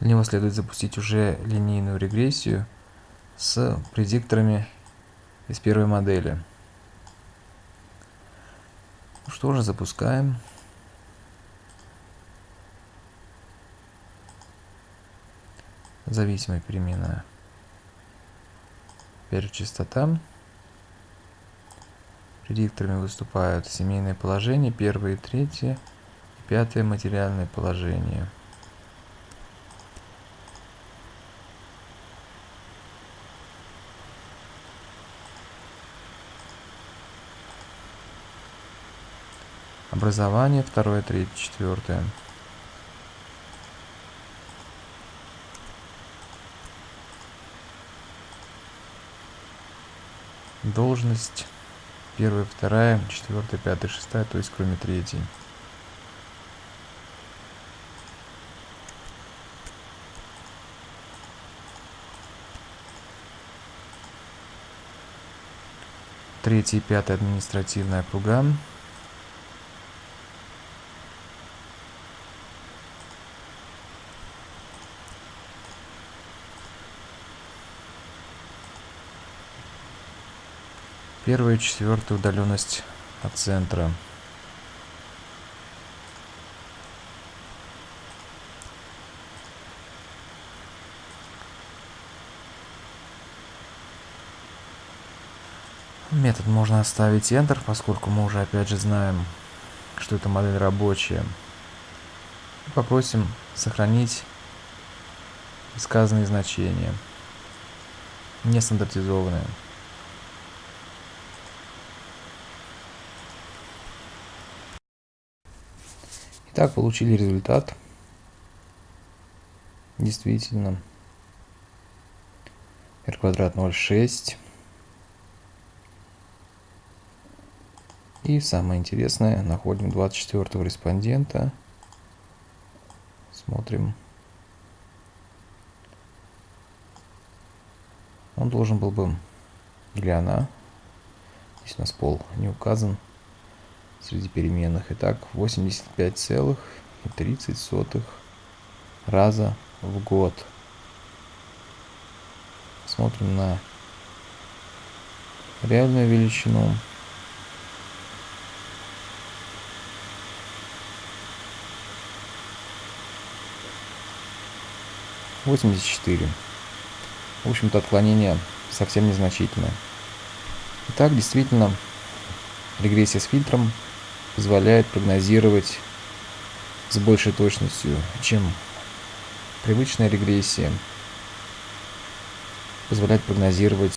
Для него следует запустить уже линейную регрессию с предикторами из первой модели. Ну что же, запускаем. Зависимая перемена. Теперь частота. Предикторами выступают семейное положение, первое и третье, и пятое материальное положение. Образование второе, третье, четвертое. Должность первая, вторая, четвертая, пятая, шестая, то есть кроме третьей. Третья и пятая административная округа. Первая и четвертая удаленность от центра. Метод можно оставить Enter, поскольку мы уже опять же знаем, что эта модель рабочая. Попросим сохранить сказанные значения, нестандартизованные. Итак, получили результат. Действительно. r квадрат 0,6. И самое интересное, находим 24 респондента. Смотрим. Он должен был бы, или она, здесь у нас пол не указан, среди переменных. Итак, 85,30 раза в год. Смотрим на реальную величину. Восемьдесят четыре. В общем-то, отклонение совсем незначительное. Итак, действительно, регрессия с фильтром позволяет прогнозировать с большей точностью, чем привычная регрессия. Позволяет прогнозировать